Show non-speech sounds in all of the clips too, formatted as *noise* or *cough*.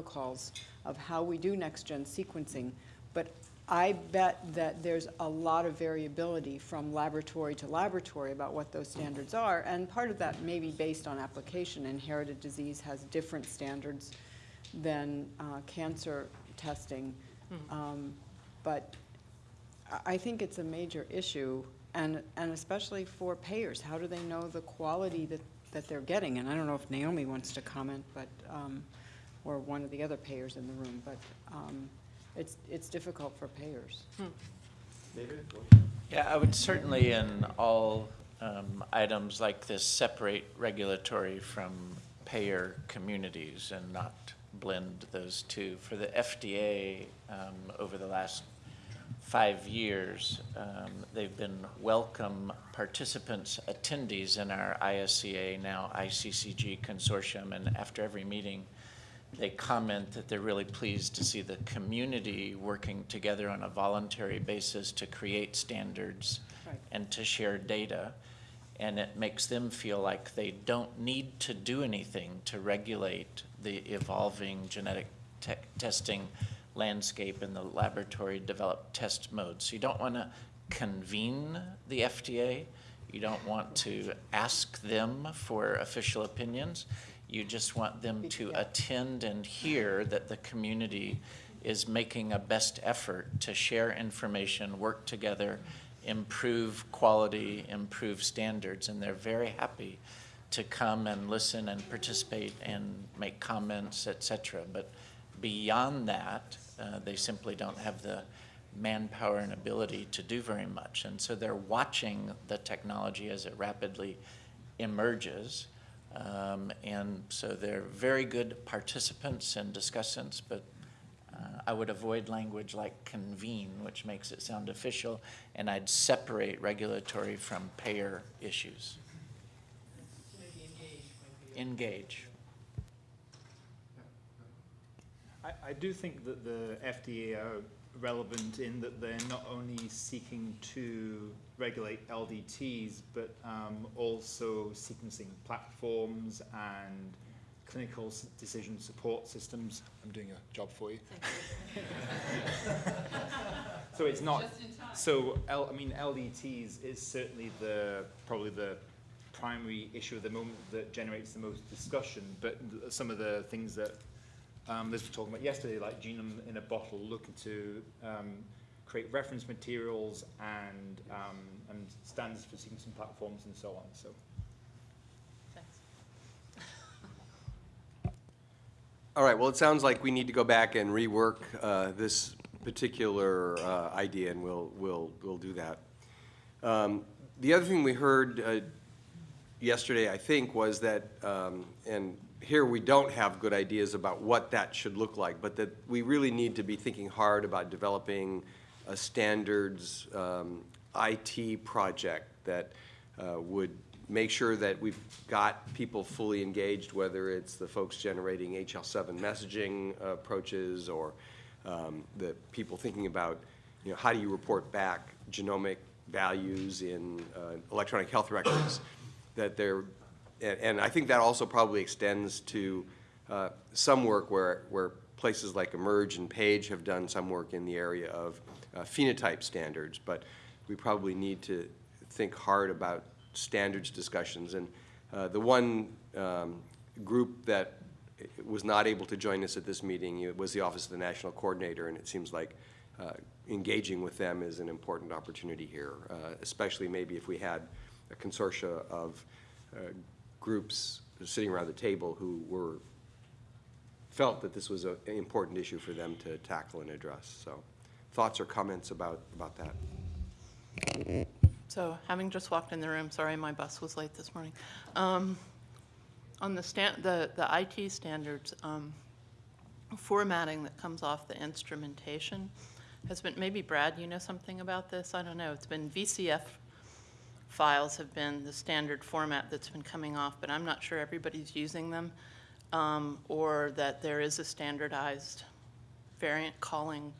protocols of how we do next-gen sequencing, but I bet that there's a lot of variability from laboratory to laboratory about what those standards are, and part of that may be based on application. Inherited disease has different standards than uh, cancer testing. Um, But I- I think it's a major issue, and, and especially for payers. How do they know the quality that, that they're getting? And I don't know if Naomi wants to comment, but, um, or one of the other payers in the room, but um, it's, it's difficult for payers. Yeah, I would certainly in all um, items like this separate regulatory from payer communities and not blend those two. For the FDA, um, over the last five years, um, they've been welcome participants, attendees in our ISCA, now ICCG consortium, and after every meeting, they comment that they're really pleased to see the community working together on a voluntary basis to create standards Right. and to share data. And it makes them feel like they don't need to do anything to regulate the evolving genetic te- testing landscape in the laboratory developed test mode. So you don't want to convene the FDA. You don't want to ask them for official opinions. You just want them to Yeah. attend and hear that the community is making a best effort to share information, work together, improve quality, improve standards, and they're very happy to come and listen and participate and make comments, et cetera. But beyond that, uh, they simply don't have the manpower and ability to do very much. And so they're watching the technology as it rapidly emerges. Um, and so they're very good participants and discussants, but uh, I would avoid language like convene, which makes it sound official, and I'd separate regulatory from payer issues. Engage. I, I do think that the FDA are relevant in that they're not only seeking to regulate LDTs, but um, also sequencing platforms and clinical decision support systems. I'm doing a job for you. *laughs* So it's not, so L, I mean, LDTs is certainly the, probably the primary issue at the moment that generates the most discussion, but some of the things that um, Liz was talking about yesterday, like genome in a bottle, looking to um, create reference materials and, um, and standards for sequencing platforms and so on, so. Thanks. All right, well, it sounds like we need to go back and rework uh, this particular uh, idea, and we'll, we'll, we'll do that. Um, The other thing we heard uh, yesterday, I think, was that, um, and here we don't have good ideas about what that should look like, but that we really need to be thinking hard about developing a standards um, IT project that uh, would make sure that we've got people fully engaged, whether it's the folks generating HL7 messaging approaches or um, the people thinking about, you know, how do you report back genomic values in uh, electronic health records, that they're, and, and I think that also probably extends to uh, some work where, where places like eMERGE and Page have done some work in the area of uh, phenotype standards, but we probably need to think hard about standards discussions. And uh, the one um, group that was not able to join us at this meeting was the Office of the National Coordinator, and it seems like uh, engaging with them is an important opportunity here, uh, especially maybe if we had a consortia of uh, groups sitting around the table who were, felt that this was a- an important issue for them to tackle and address. So thoughts or comments about, about that? So having just walked in the room, sorry, my bus was late this morning. Um, On the stan, the, the IT standards, um, formatting that comes off the instrumentation has been, maybe Brad, you know something about this? I don't know. It's been VCF files have been the standard format that's been coming off, but I'm not sure everybody's using them. um, Or that there is a standardized variant calling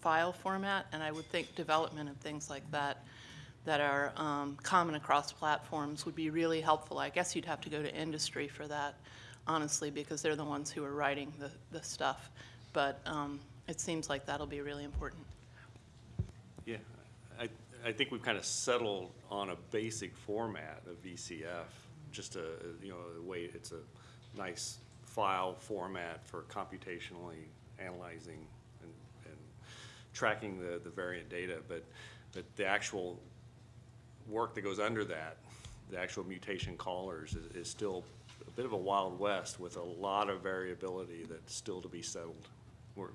file format, and I would think development of things like that that are um, common across platforms would be really helpful. I guess you'd have to go to industry for that. honestly, because they're the ones who are writing the, the stuff. But um, it seems like that'll be really important. Yeah, I, think we've kind of settled on a basic format of VCF, just a, you know, way, it's a nice file format for computationally analyzing and, and tracking the, the variant data, but, but the actual work that goes under that, the actual mutation callers is, is still a bit of a wild west with a lot of variability that's still to be settled. We're,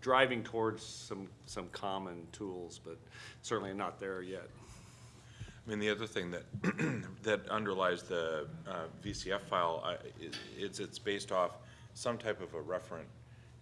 driving towards some, some common tools, but certainly not there yet. I mean, the other thing that, *clears throat* that underlies the uh, VCF file, I- is, it's, based off some type of a referent,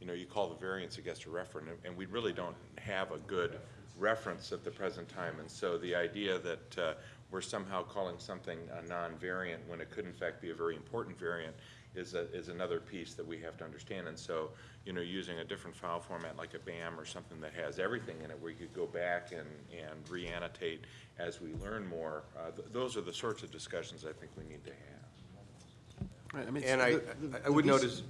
you know, you call the variance against a referent, and- and we really don't have a good reference at the present time. And so the idea that uh, we're somehow calling something a non-variant when it could in fact be a very important variant is, a- is another piece that we have to understand. And so, you know, using a different file format like a BAM or something that has everything in it, where you could go back and, and re-annotate as we learn more, uh, th- those are the sorts of discussions I think we need to have. Right, I mean, And I, the- the- I would the VC notice,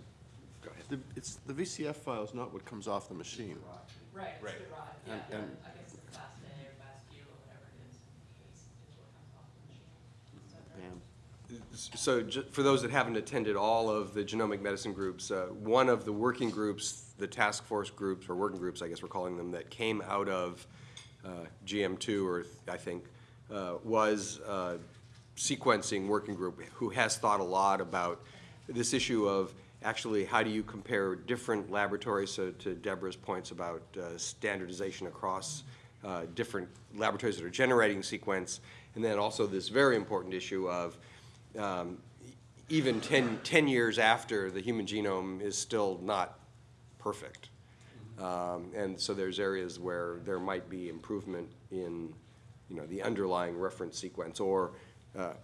go ahead. The, it's, the VCF file is not what comes off the machine. Right, it's the rod, yeah, And- yeah, and- I guess the FASTA or class Q or whatever it is, is, is what comes off the machine. Is that right? Bam. So for those that haven't attended all of the genomic medicine groups, uh, one of the working groups, the task force groups, or working groups, I guess we're calling them, that came out of uh, GM2, or I think, uh, was uh, sequencing working group, who has thought a lot about this issue of actually how do you compare different laboratories, so to Deborah's points about uh, standardization across uh, different laboratories that are generating sequence, and then also this very important issue of um, even 10, 10 years after the human genome is still not perfect. Um, And so there's areas where there might be improvement in, you know, the underlying reference sequence, or uh,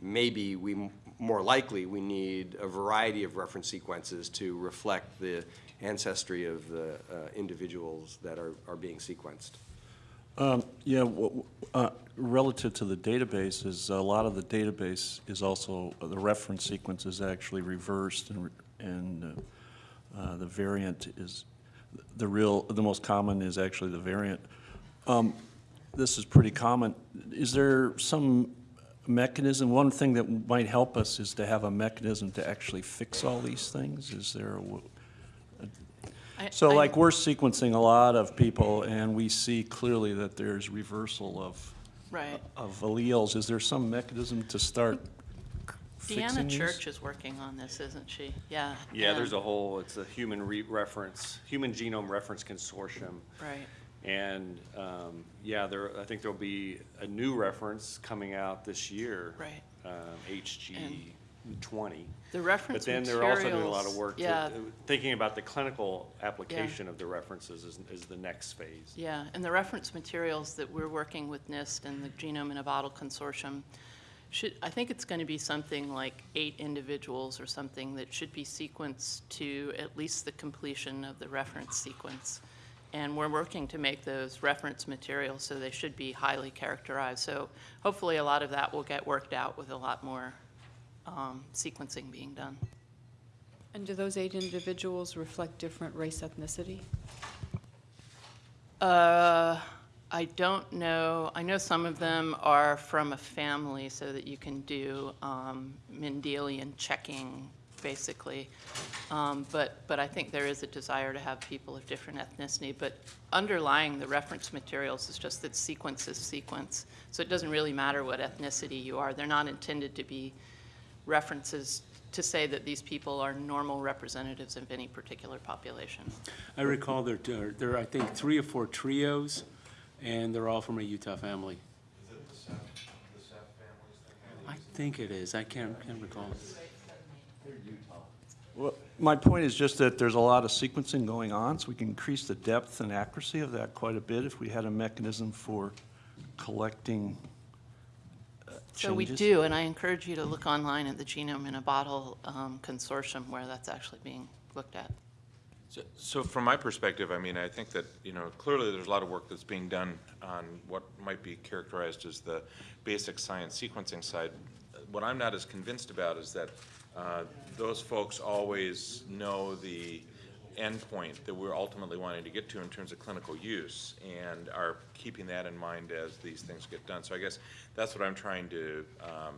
maybe we, more likely, we need a variety of reference sequences to reflect the ancestry of the uh, individuals that are, are being sequenced. Um, Yeah, uh, relative to the database, is a lot of the database is also, the reference sequence is actually reversed, and, and uh, uh, the variant is, the real, the most common is actually the variant. Um, This is pretty common. Is there some mechanism, one thing that might help us is to have a mechanism to actually fix all these things? Is there a I- so I- like, we're sequencing a lot of people, and we see clearly that there's reversal of, Right. of alleles. Is there some mechanism to start fixing Deanna these? Church is working on this, isn't she? Yeah. Yeah, there's a whole, it's a human re- reference, Human Genome Reference Consortium. Right. And, um, yeah, there, I think there'll be a new reference coming out this year. Right. Um, HG twenty. The But reference then they're also doing a lot of materials- work, to- yeah. Uh, thinking about the clinical application of the references is, is the next phase. Yeah, and the reference materials that we're working with NIST and the Genome in a Bottle Consortium should, I think it's going to be something like eight individuals or something that should be sequenced to at least the completion of the reference sequence. And we're working to make those reference materials, so they should be highly characterized. So hopefully, a lot of that will get worked out with a lot more um, sequencing being done. And do those eight individuals reflect different race ethnicity? Uh, I don't know. I know some of them are from a family so that you can do um, Mendelian checking, basically. Um, But, but I think there is a desire to have people of different ethnicity. But underlying the reference materials is just that sequence is sequence. So it doesn't really matter what ethnicity you are. They're not intended to be references to say that these people are normal representatives of any particular population. I recall there, there, there are, I think, three or four trios, and they're all from a Utah family. I think it is. I can't, can't recall. Well, My point is just that there's a lot of sequencing going on, so we can increase the depth and accuracy of that quite a bit if we had a mechanism for collecting So we changes. do, and I encourage you to look online at the Genome in a Bottle um, Consortium where that's actually being looked at. So- So from my perspective, I mean, I think that, you know, clearly there's a lot of work that's being done on what might be characterized as the basic science sequencing side. What I'm not as convinced about is that uh, those folks always know the endpoint that we're ultimately wanting to get to in terms of clinical use and are keeping that in mind as these things get done. So I guess that's what I'm trying to, um,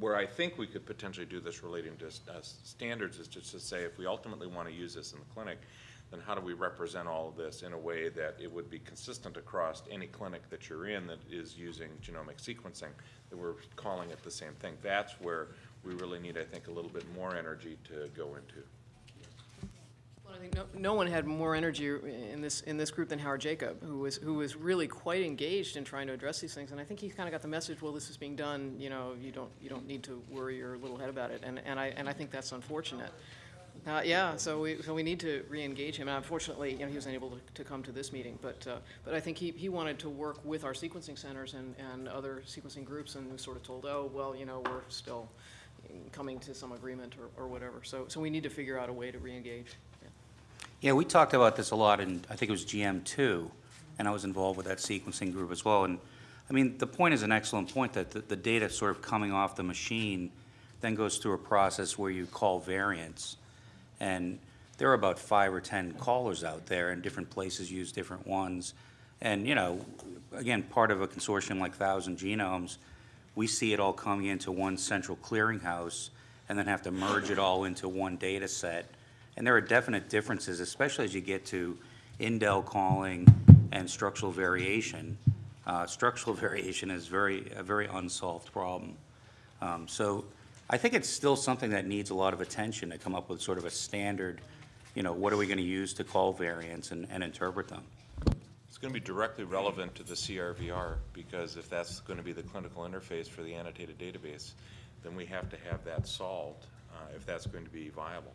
where I think we could potentially do this relating to uh, standards is just to say if we ultimately want to use this in the clinic, then how do we represent all of this in a way that it would be consistent across any clinic that you're in that is using genomic sequencing, that we're calling it the same thing. That's where we really need, I think, a little bit more energy to go into. Think no, no one had more energy in this, in this group than Howard Jacob, who was, who was really quite engaged in trying to address these things. And I think he kind of got the message, well, this is being done, you know, you don't, you don't need to worry your little head about it. And, and I, and I think that's unfortunate. Uh, yeah, so we, so we need to re-engage him. And unfortunately, you know, he was unable to, to come to this meeting. But, uh, but I think he, he wanted to work with our sequencing centers and, and other sequencing groups and was sort of told, oh, well, you know, we're still coming to some agreement or, or whatever. So, so we need to figure out a way to re-engage. Yeah. We talked about this a lot and I think it was GM2, and I was involved with that sequencing group as well. And, I mean, the point is an excellent point, that the, the data sort of coming off the machine then goes through a process where you call variants. And there are about five or 10 callers out there, and different places use different ones. And, you know, again, part of a consortium like Thousand Genomes, we see it all coming into one central clearinghouse and then have to merge it all into one data set. And there are definite differences, especially as you get to indel calling and structural variation. Uh, structural *laughs* variation is very, a very unsolved problem. Um, so I think it's still something that needs a lot of attention to come up with sort of a standard, you know, what are we going to use to call variants and, and interpret them? It's going to be directly relevant to the CRVR, because if that's going to be the clinical interface for the annotated database, then we have to have that solved, uh, if that's going to be viable.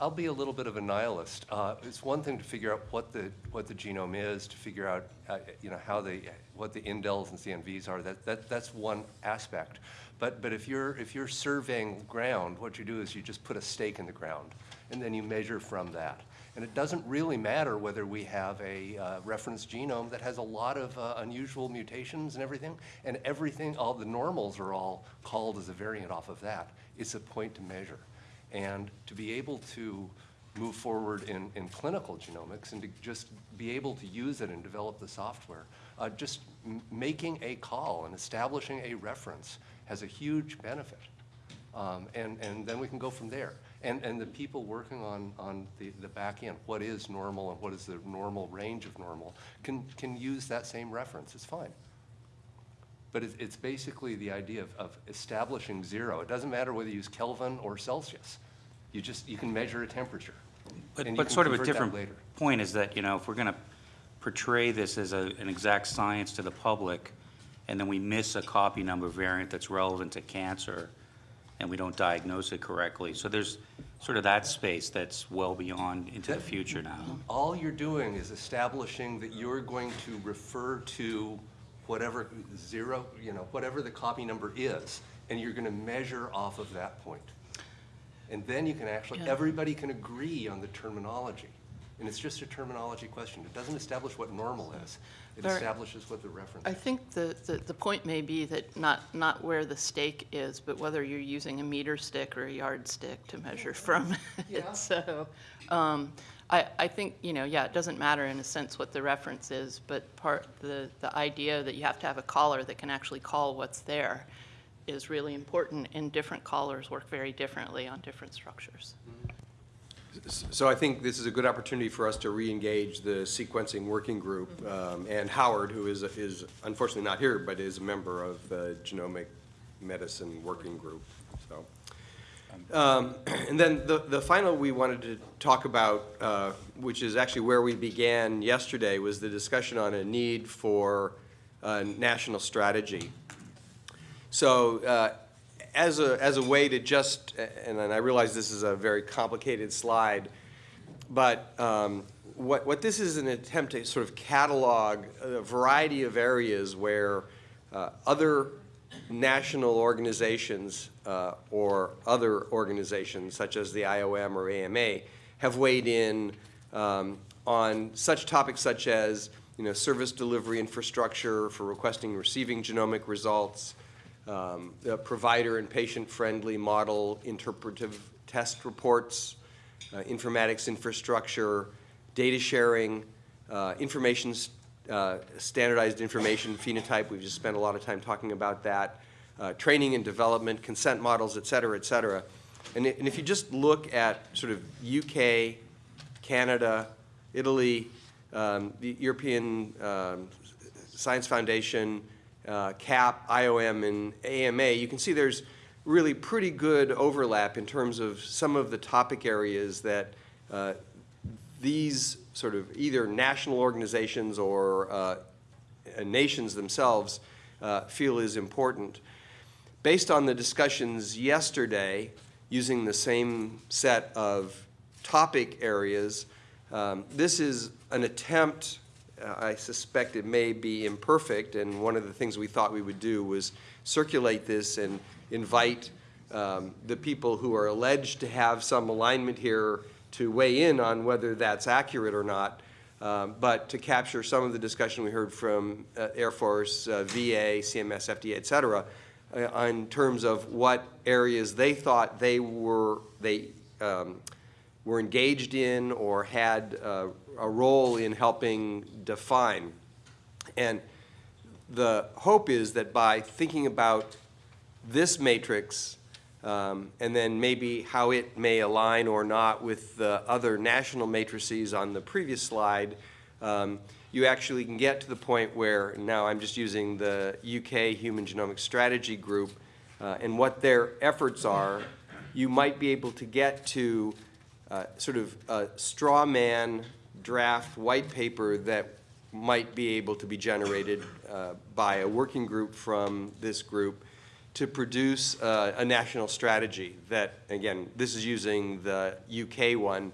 I'll be a little bit of a nihilist. Uh, It's one thing to figure out what the, what the genome is, to figure out, uh, you know, how the, what the indels and CNVs are, that, that, that's one aspect. But, but if you're, if you're surveying ground, what you do is you just put a stake in the ground, and then you measure from that. And it doesn't really matter whether we have a uh, reference genome that has a lot of uh, unusual mutations and everything, and everything, all the normals are all called as a variant off of that. It's a point to measure. And to be able to move forward in, in clinical genomics and to just be able to use it and develop the software, uh, just making a call and establishing a reference has a huge benefit. Um, and, and then we can go from there. And, and the people working on, on the, the back end, what is normal and what is the normal range of normal, can, can use that same reference. It's fine. But it's, it's basically the idea of, of establishing zero. It doesn't matter whether you use Kelvin or Celsius. You just, you can measure a temperature. But, and you but can sort of a convert that different later. point is that, you know, if we're going to portray this as a, an exact science to the public, and then we miss a copy number variant that's relevant to cancer, and we don't diagnose it correctly. So there's sort of that space that's well beyond into the future now. All you're doing is establishing that you're going to refer to whatever zero, you know, whatever the copy number is, and you're going to measure off of that point. And then you can actually, Yeah. everybody can agree on the terminology. And it's just a terminology question. It doesn't establish what normal is. It Very- establishes what the reference I is. think the, the, the point may be that not, not where the stake is, but whether you're using a meter stick or a yardstick to measure from *laughs* it. So, um, I, I think, you know, yeah, it doesn't matter in a sense what the reference is, but part, the, the idea that you have to have a caller that can actually call what's there is really important, and different callers work very differently on different structures. So I think this is a good opportunity for us to re-engage the sequencing working group, um, and Howard, who is, is unfortunately not here, but is a member of the genomic medicine working group, so. Um, *clears throat* And then the, the final we wanted to talk about, uh, which is actually where we began yesterday, was the discussion on a need for a national strategy. So uh, as a, as a way to just, and then I realize this is a very complicated slide, but um, what, what this is an attempt to sort of catalog a variety of areas where uh, other national organizations uh, or other organizations such as the IOM or AMA have weighed in um, on such topics such as, you know, service delivery infrastructure for requesting and receiving genomic results, um, provider and patient-friendly model interpretive test reports, uh, informatics infrastructure, data sharing, uh, information, uh, standardized information phenotype, we've just spent a lot of time talking about that, uh, training and development, consent models, et cetera, et cetera. And and if you just look at sort of UK, Canada, Italy, um, the European um, Science Foundation, uh, CAP, IOM, and AMA, you can see there's really pretty good overlap in terms of some of the topic areas that uh, these sort of either national organizations or uh, nations themselves uh, feel is important. Based on the discussions yesterday, using the same set of topic areas, um, this is an attempt, uh, I suspect it may be imperfect, and one of the things we thought we would do was circulate this and invite um, the people who are alleged to have some alignment here to weigh in on whether that's accurate or not, um, but to capture some of the discussion we heard from uh, Air Force, uh, VA, CMS, FDA, et cetera, uh, in terms of what areas they thought they were, they um, were engaged in or had uh, a role in helping define. And the hope is that by thinking about this matrix um, and then maybe how it may align or not with the other national matrices on the previous slide, um, you actually can get to the point where, now I'm just using the UK Human Genomics Strategy Group uh, and what their efforts are, you might be able to get to uh, sort of a straw man draft white paper that might be able to be generated uh, by a working group from this group to produce uh, a national strategy that, again, this is using the UK one,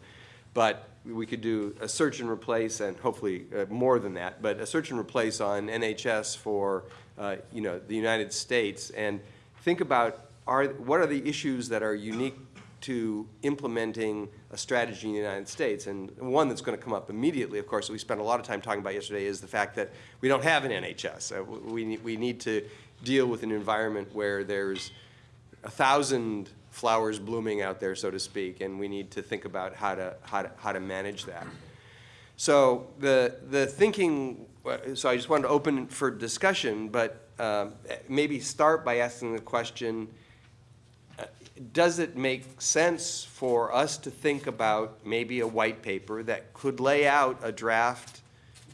but we could do a search and replace and hopefully uh, more than that, but a search and replace on NHS for, uh, you know, the United States and think about are, what are the issues that are unique to implementing a strategy in the United States. And one that's going to come up immediately, of course, that we spent a lot of time talking about yesterday, is the fact that we don't have an NHS. Uh, we, we need to deal with an environment where there's a thousand flowers blooming out there, so to speak, and we need to think about how to, how to, how to manage that. So the, the thinking, so I just wanted to open for discussion, but um, maybe start by asking the question, uh, does it make sense for us to think about maybe a white paper that could lay out a draft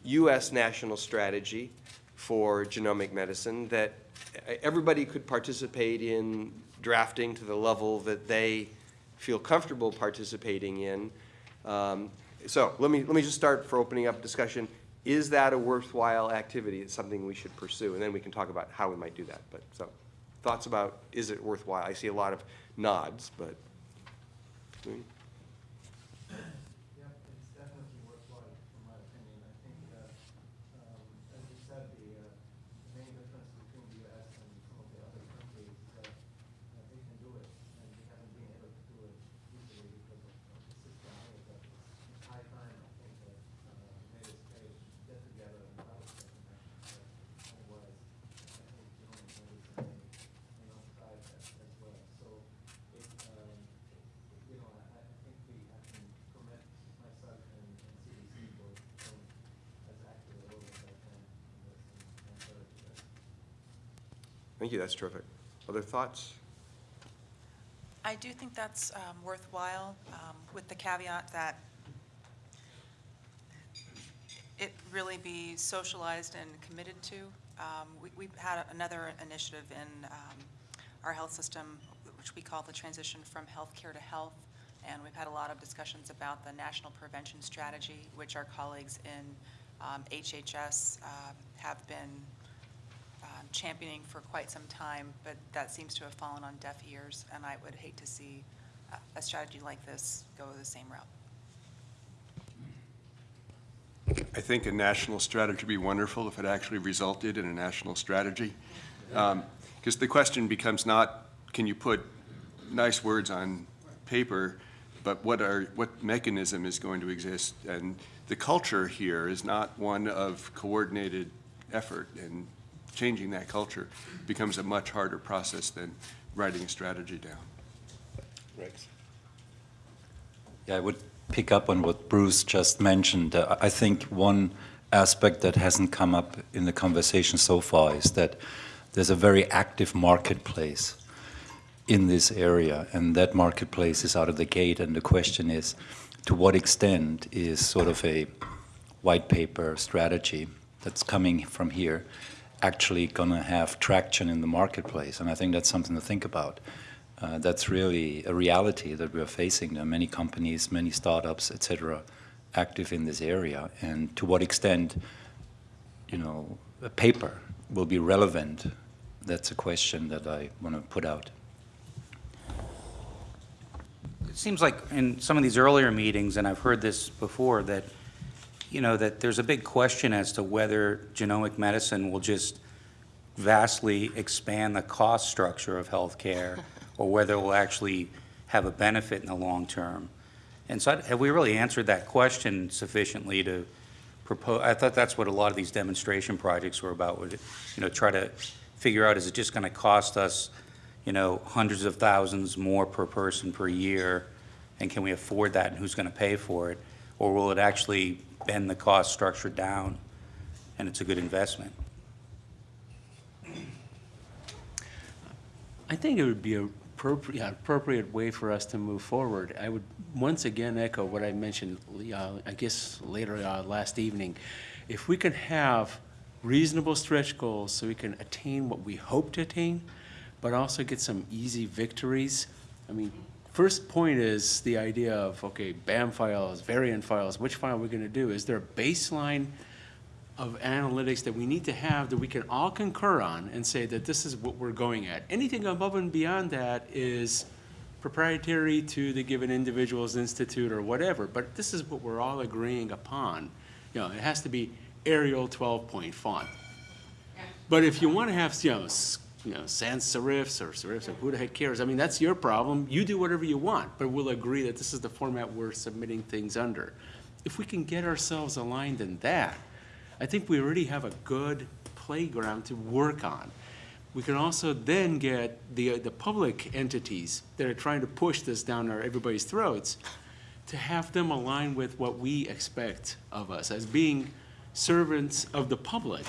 U.S. national strategy for genomic medicine that everybody could participate in drafting to the level that they feel comfortable participating in? Um, so let me, let me just start for opening up discussion. Is that a worthwhile activity? It's something we should pursue, and then we can talk about how we might do that. But so, thoughts about is it worthwhile? I see a lot of nods, but. hmm? Yep, it's definitely worthwhile, in my opinion. I think that, um, as you said, the, uh, the main difference between the US and some of the other countries is that uh, they can do it, and we haven't been able to do it easily because of of the system here. But it's high time, I think, that uh, various states get together and develop such an action plan. Otherwise, I think genomic medicine may, may not thrive as, as well. So it, um, you know, I, I think we, I can commit myself and, and CDC both from as active a role as I can in this and encourage that. Thank you, that's terrific. Other thoughts? I do think that's um, worthwhile, um, with the caveat that it really be socialized and committed to. Um, we- We've had another initiative in um, our health system, which we call the transition from healthcare to health, and we've had a lot of discussions about the national prevention strategy, which our colleagues in um, HHS um, have been championing for quite some time, but that seems to have fallen on deaf ears, and I would hate to see a- strategy like this go the same route. I think a national strategy would be wonderful if it actually resulted in a national strategy. Um, because the question becomes not, can you put nice words on paper, but what are, what mechanism is going to exist? And the culture here is not one of coordinated effort and changing that culture becomes a much harder process than writing a strategy down. Rex? Yeah, I would pick up on what Bruce just mentioned. Uh, I think one aspect that hasn't come up in the conversation so far is that there's a very active marketplace in this area, and that marketplace is out of the gate, and the question is, to what extent is sort of a white paper strategy that's coming from here actually going to have traction in the marketplace? And I think that's something to think about. Uh, that's really a reality that we're facing. There are many companies, many startups, et cetera, active in this area. And to what extent, you know, a paper will be relevant, that's a question that I want to put out. It seems like in some of these earlier meetings, and I've heard this before, that, you know, that there's a big question as to whether genomic medicine will just vastly expand the cost structure of healthcare, *laughs* or whether it will actually have a benefit in the long term. And so have we really answered that question sufficiently to propose? I thought that's what a lot of these demonstration projects were about, would, you know, try to figure out, is it just going to cost us, you know, hundreds of thousands more per person per year? And can we afford that, and who's going to pay for it? Or will it actually bend the cost structure down, and it's a good investment? I think it would be a appropriate, appropriate way for us to move forward. I would once again echo what I mentioned, uh, I guess later uh, last evening. If we can have reasonable stretch goals so we can attain what we hope to attain, but also get some easy victories. I mean, first point is the idea of, okay, BAM files, variant files, which file are we going to do? Is there a baseline of analytics that we need to have that we can all concur on and say that this is what we're going at. Anything above and beyond that is proprietary to the given individual's institute or whatever, but this is what we're all agreeing upon. You know, it has to be Arial 12-point font. But if you want to have, you know, you know, sans serifs or serifs, or who the heck cares? I mean, that's your problem. You do whatever you want, but we'll agree that this is the format we're submitting things under. If we can get ourselves aligned in that, I think we already have a good playground to work on. We can also then get the, uh, the public entities that are trying to push this down our, everybody's throats to have them align with what we expect of us as being servants of the public.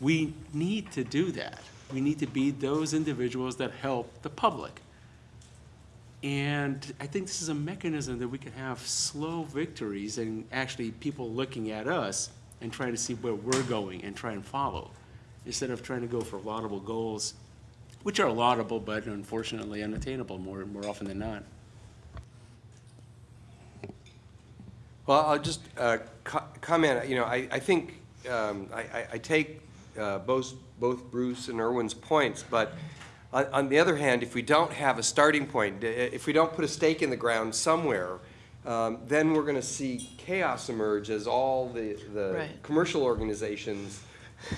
We need to do that. We need to be those individuals that help the public. And I think this is a mechanism that we can have slow victories and actually people looking at us and trying to see where we're going and try and follow, instead of trying to go for laudable goals, which are laudable but unfortunately unattainable more, more often than not. Well, I'll just uh, co- comment, you know, I, I think, um, I, I- take uh, both, both Bruce and Irwin's points, but on, on the other hand, if we don't have a starting point, if we don't put a stake in the ground somewhere, um, then we're going to see chaos emerge as all the, the Right. commercial organizations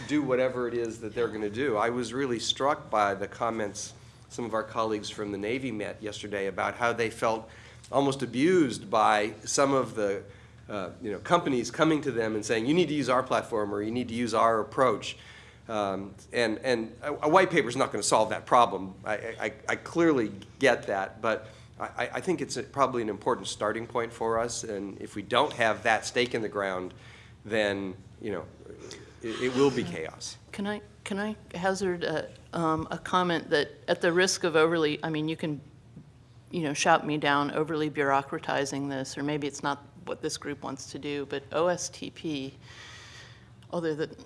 do whatever it is that they're going to do. I was really struck by the comments some of our colleagues from the Navy met yesterday about how they felt almost abused by some of the uh, you know companies coming to them and saying you need to use our platform or you need to use our approach. Um, and and a, white paper is not going to solve that problem. I, I, I clearly get that, but I, I think it's a, probably an important starting point for us. And if we don't have that stake in the ground, then you know it, it will be chaos. Can I, can I hazard a, um, a comment that at the risk of overly, I mean, you can, you know, shout me down overly bureaucratizing this, or maybe it's not what this group wants to do, but OSTP, although that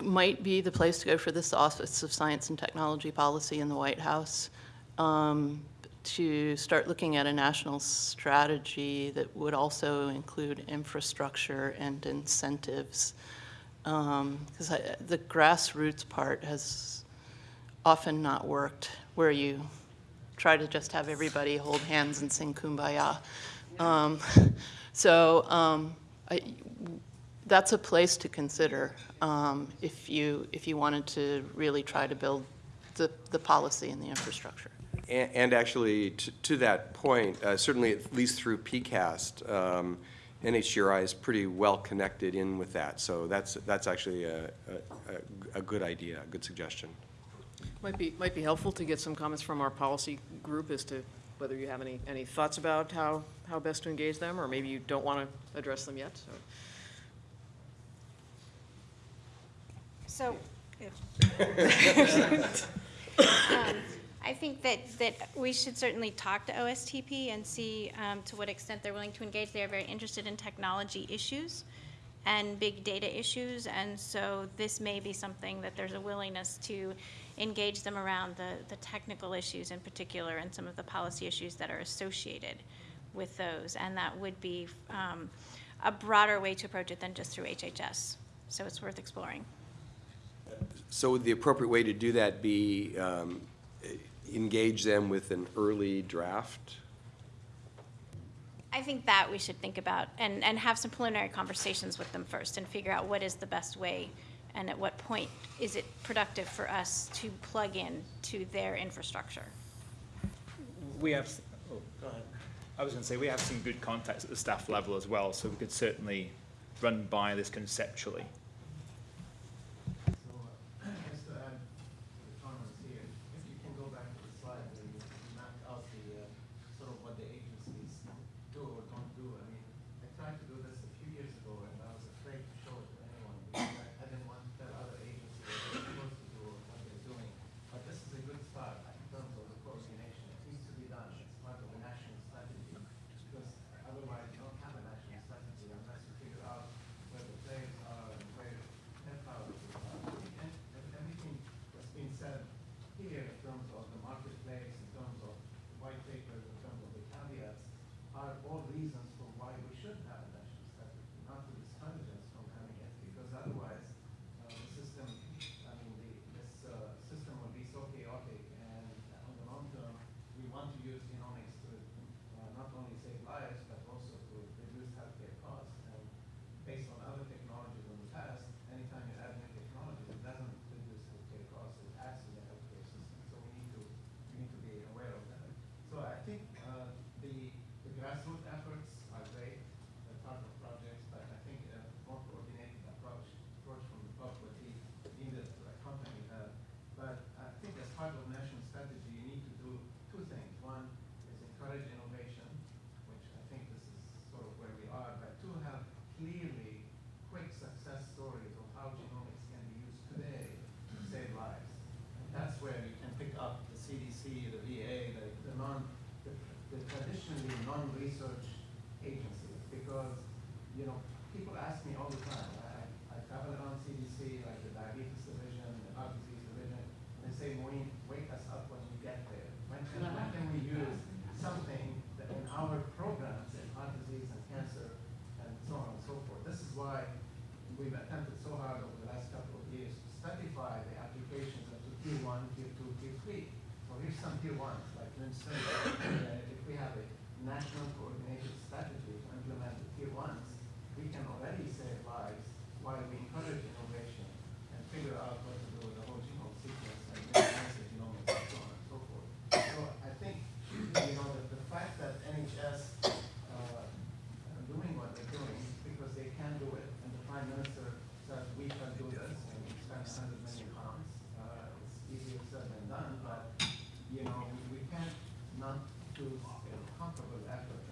might be the place to go for this Office of Science and Technology Policy in the White House, um, to start looking at a national strategy that would also include infrastructure and incentives because the grassroots part has often not worked, where you try to just have everybody hold hands and sing kumbaya. Um, *laughs* so um, I, that's a place to consider um, if you if you wanted to really try to build the, the policy and the infrastructure. And, and actually, to, to that point, uh, certainly at least through PCAST, um, NHGRI is pretty well connected in with that, so that's, that's actually a, a, a good idea, a good suggestion. Might be, might be helpful to get some comments from our policy group as to whether you have any, any thoughts about how, how best to engage them, or maybe you don't want to address them yet, so. So, um, I think that, that we should certainly talk to OSTP and see um, to what extent they're willing to engage. They are very interested in technology issues and big data issues, and so this may be something that there's a willingness to engage them around the, the technical issues in particular and some of the policy issues that are associated with those, and that would be um, a broader way to approach it than just through HHS. So it's worth exploring. So would the appropriate way to do that be um, engage them with an early draft? I think that we should think about and, and have some preliminary conversations with them first and figure out what is the best way and at what point is it productive for us to plug in to their infrastructure. We have, oh, go ahead. I was going to say, we have some good contacts at the staff level as well, so we could certainly run by this conceptually. Stratify the applications into tier one, tier two, tier three. So here's some tier ones, like Winston, uh, if we have a national coordinated strategy to implement the tier ones, we can already save lives while we encourage innovation and figure out what the whole genome sequence and minimize the genomics and so on and so forth. So I think, you know, that the fact that NHS, uh, are doing what they're doing because they can do it, and the prime minister says we can do this, and we spend a hundred million pounds. Uh, it's easier said than done, but, you know, we, we can't not do a comparable effort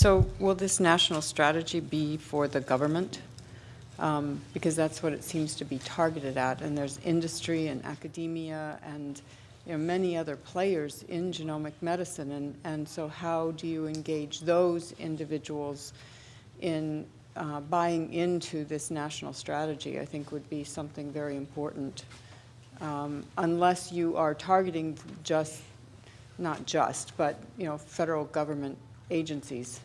So will this national strategy be for the government? Um, Because that's what it seems to be targeted at, and there's industry and academia and, you know, many other players in genomic medicine, and, and so how do you engage those individuals in uh, buying into this national strategy, I think would be something very important. Um, Unless you are targeting just, not just, but, you know, federal government agencies.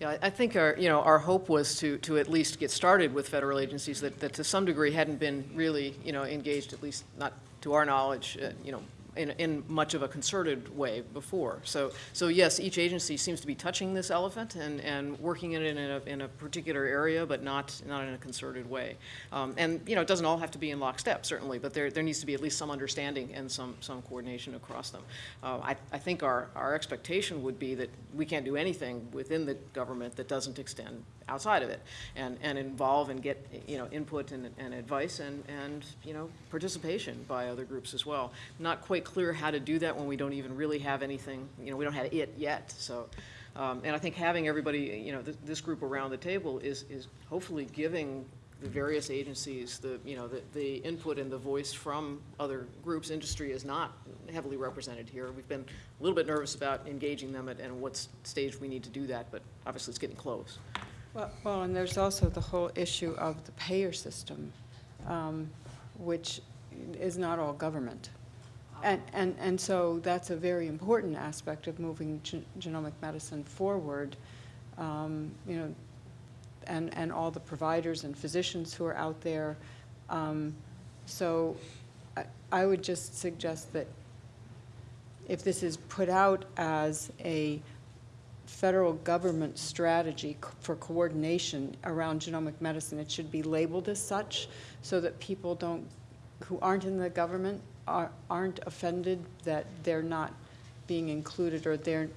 Yeah, I- think our, you know, our hope was to, to at least get started with federal agencies that, that to some degree hadn't been really, you know, engaged, at least not to our knowledge, uh, you know, in, in much of a concerted way before. So, so yes, each agency seems to be touching this elephant and, and working in it in a, in a particular area, but not, not in a concerted way. Um, and, you know, it doesn't all have to be in lockstep, certainly, but there, there needs to be at least some understanding and some, some coordination across them. Uh, I, I think our, our expectation would be that we can't do anything within the government that doesn't extend outside of it and, and involve and get, you know, input and, and advice and, and, you know, participation by other groups as well. Not quite clear how to do that when we don't even really have anything, you know, we don't have it yet, so. Um, and I think having everybody, you know, this, this group around the table is, is hopefully giving the various agencies, the, you know, the, the input and the voice from other groups. Industry is not heavily represented here. We've been a little bit nervous about engaging them at, and what stage we need to do that, but obviously it's getting close. Well, well, and there's also the whole issue of the payer system, um, which is not all government. And, and, and so that's a very important aspect of moving gen- genomic medicine forward. Um, You know, and, and all the providers and physicians who are out there. Um, So I, I would just suggest that if this is put out as a federal government strategy c- for coordination around genomic medicine, it should be labeled as such so that people don't, who aren't in the government, are- aren't offended that they're not being included or their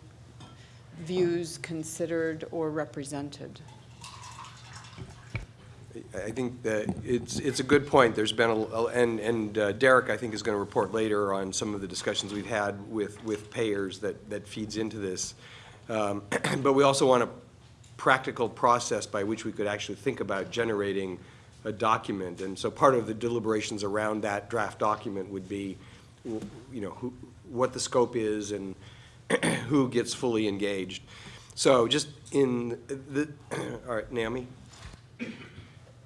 views considered or represented. I think that it's, it's a good point. There's been, a and, and uh, Derek, I think, is going to report later on some of the discussions we've had with, with payers that, that feeds into this. Um, *clears throat* But we also want a practical process by which we could actually think about generating a document. And so part of the deliberations around that draft document would be, you know, who, what the scope is and *clears throat* who gets fully engaged. So just in the, *clears throat* all right, Naomi?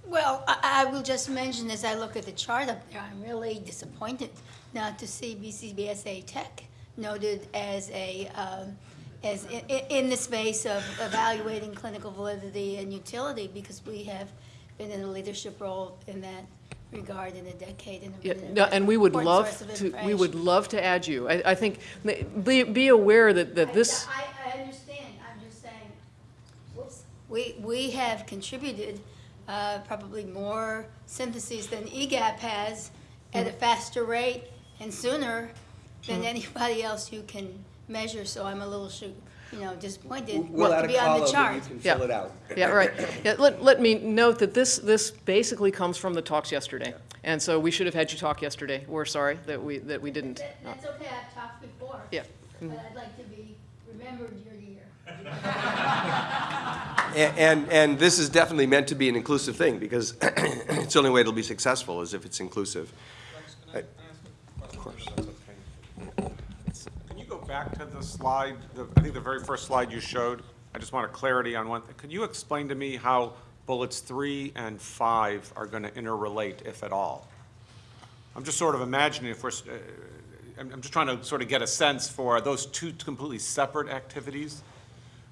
Well, I, will just mention, as I look at the chart up there, I'm really disappointed not to see BCBSA TEC noted as a, um, as i- i- in the space of evaluating clinical validity and utility, because we have been in a leadership role in that regard in a decade and. Yeah, been an no, and we would love to, we would love to add you. I, I think, be, be aware that, that this, I, I understand, I'm just saying, whoops, we, we have contributed uh, probably more syntheses than E EGAPP has at a faster rate and sooner than Hmm. anybody else you can measure, so I'm a little, shu- you know, disappointed We'll not add to a be on the column chart. and you can Yeah. fill it out. Yeah, right. Yeah, let, let me note that this, this basically comes from the talks yesterday. And so we should have had you talk yesterday. We're sorry that we, that we didn't. That- That's okay, I've talked before. Yeah. But I'd like to be remembered year to year. *laughs* A- And, and this is definitely meant to be an inclusive thing, because *clears throat* it's the only way it'll be successful, is if it's inclusive. I- Of course. Can you go back to the slide, the- I think the very first slide you showed? I just want a clarity on one, thing. could you explain to me how bullets three and five are going to interrelate, if at all? I'm just sort of imagining if we're, uh, I'm I'm just trying to sort of get a sense for, those two completely separate activities?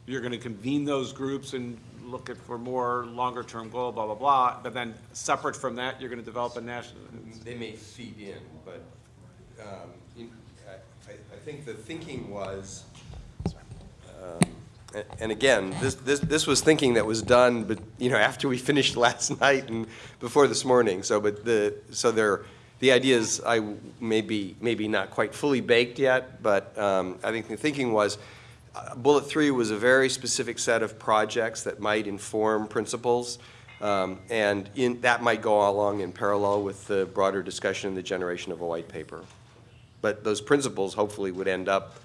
You're going to convene those groups and look at for more longer-term goal, blah, blah, blah, but then separate from that, you're going to develop a national, They may feed in, but um, in- think the thinking was, um, and again, this, this this was thinking that was done, but, you know, after we finished *laughs* last night and before this morning, so, but the, so there, the ideas, I, maybe, maybe not quite fully baked yet, but um, I think the thinking was, uh, bullet three was a very specific set of projects that might inform principles, um, and in, that might go along in parallel with the broader discussion and the generation of a white paper. But those principles hopefully would end up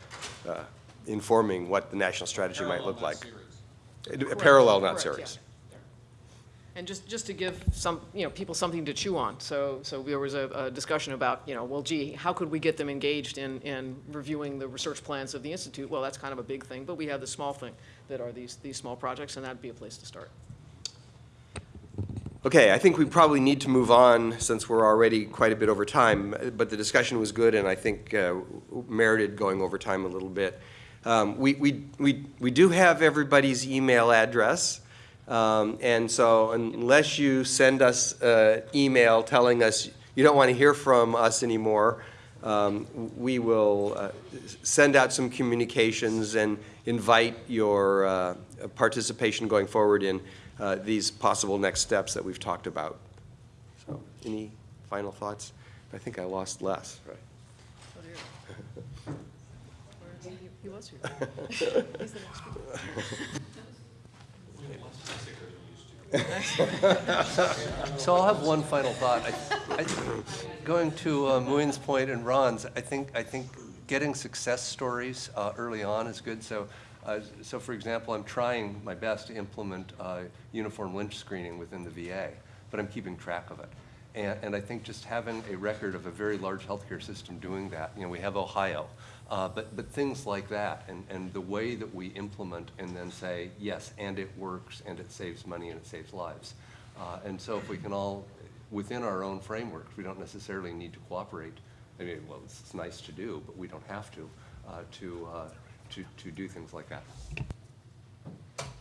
uh, informing what the national strategy might look like. Parallel, not Correct, yeah. And just, just to give some, you know, people something to chew on, so, so there was a, a discussion about, you know, well, gee, how could we get them engaged in, in reviewing the research plans of the Institute? Well, that's kind of a big thing, but we have the small thing that are these, these small projects, and that'd be a place to start. Okay, I think we probably need to move on since we're already quite a bit over time, but the discussion was good and I think uh, merited going over time a little bit. Um, We, we, we, we do have everybody's email address, um, and so unless you send us an email telling us you don't want to hear from us anymore, um, we will uh, send out some communications and invite your uh, participation going forward in uh, these possible next steps that we've talked about. So, any final thoughts? I think I lost Les, right? He was here. He's the next So I'll have one final thought. I, I, going to uh, Muin's point and Ron's, I think, I think getting success stories uh, early on is good. So, uh, so for example, I'm trying my best to implement uh, uniform Lynch screening within the VA, but I'm keeping track of it. And, and I think just having a record of a very large healthcare system doing that, you know, we have Ohio, uh, but, but things like that, and, and the way that we implement and then say, yes, and it works, and it saves money, and it saves lives. Uh, and so if we can all, within our own frameworks, we don't necessarily need to cooperate. I mean, well, it's, it's nice to do, but we don't have to, uh, to, uh, to, to do things like that.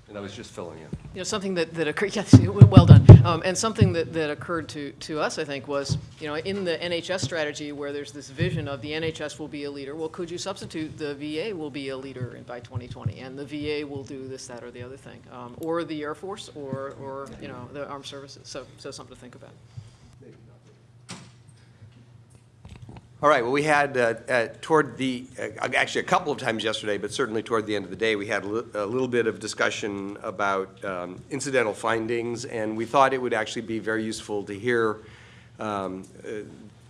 And I was just filling in. You know, something that, that occurred, *laughs* yes, well done. Um, and something that, that occurred to, to us, I think, was, you know, in the NHS strategy where there's this vision of the NHS will be a leader, well, could you substitute the VA will be a leader by 2020, and the VA will do this, that, or the other thing, um, or the Air Force, or, or, you know, the armed services. So, so something to think about. All right, well, we had, uh, uh, toward the, uh, actually, a couple of times yesterday, but certainly toward the end of the day, we had a li- a little bit of discussion about um, incidental findings, and we thought it would actually be very useful to hear um, uh,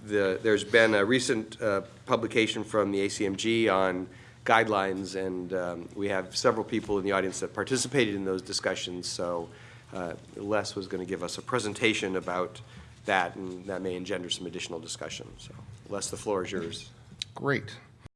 the, there's been a recent uh, publication from the ACMG on guidelines, and um, we have several people in the audience that participated in those discussions, so uh, Les was going to give us a presentation about that, and that may engender some additional discussion, so Les, the floor is yours. Great.